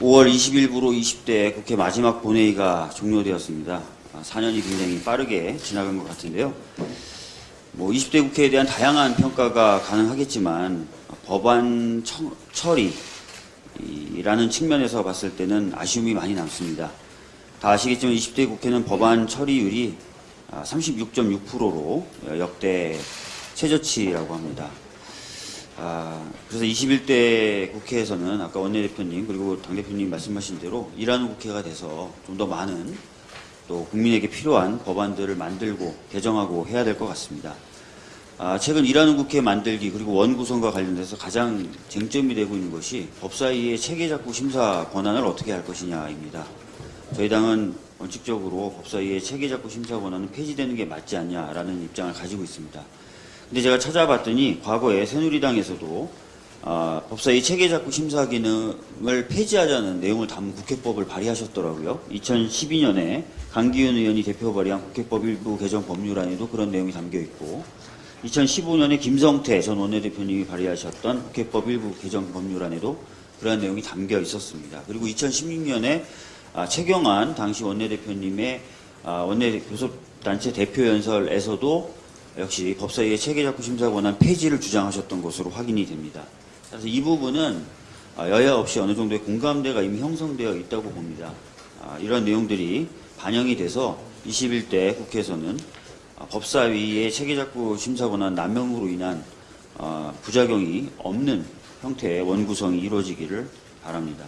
5월 20일부로 20대 국회 마지막 본회의가 종료되었습니다. 아, 4년이 굉장히 빠르게 지나간 것 같은데요. 뭐 20대 국회에 대한 다양한 평가가 가능하겠지만 법안 처- 처리라는 측면에서 봤을 때는 아쉬움이 많이 남습니다. 다 아시겠지만 20대 국회는 법안 처리율이 36.6%로 역대 최저치라고 합니다. 아, 그래서 21대 국회에서는 아까 원내대표님 그리고 당대표님 말씀하신 대로 일하는 국회가 돼서 좀 더 많은 또 국민에게 필요한 법안들을 만들고 개정하고 해야 될 것 같습니다. 아, 최근 일하는 국회 만들기 그리고 원구성과 관련돼서 가장 쟁점이 되고 있는 것이 법사위의 체계작구 심사 권한을 어떻게 할 것이냐입니다. 저희 당은 원칙적으로 법사위의 체계작구 심사 권한은 폐지되는 게 맞지 않냐라는 입장을 가지고 있습니다. 근데 제가 찾아봤더니 과거에 새누리당에서도 아, 법사위 체계작구 심사 기능을 폐지하자는 내용을 담은 국회법을 발의하셨더라고요. 2012년에 강기훈 의원이 대표 발의한 국회법 일부 개정 법률안에도 그런 내용이 담겨 있고 2015년에 김성태 전 원내대표님이 발의하셨던 국회법 일부 개정 법률안에도 그러한 내용이 담겨 있었습니다. 그리고 2016년에 아, 최경환 당시 원내대표님의 아, 원내 교섭단체 대표 연설에서도 역시 법사위의 체계작구 심사 권한 폐지를 주장하셨던 것으로 확인이 됩니다. 그래서 이 부분은 아, 여야 없이 어느 정도의 공감대가 이미 형성되어 있다고 봅니다. 아, 이런 내용들이 반영이 돼서 21대 국회에서는 아, 법사위의 체계작구 심사 권한 남용으로 인한 아, 부작용이 없는 형태의 원구성이 이루어지기를 바랍니다.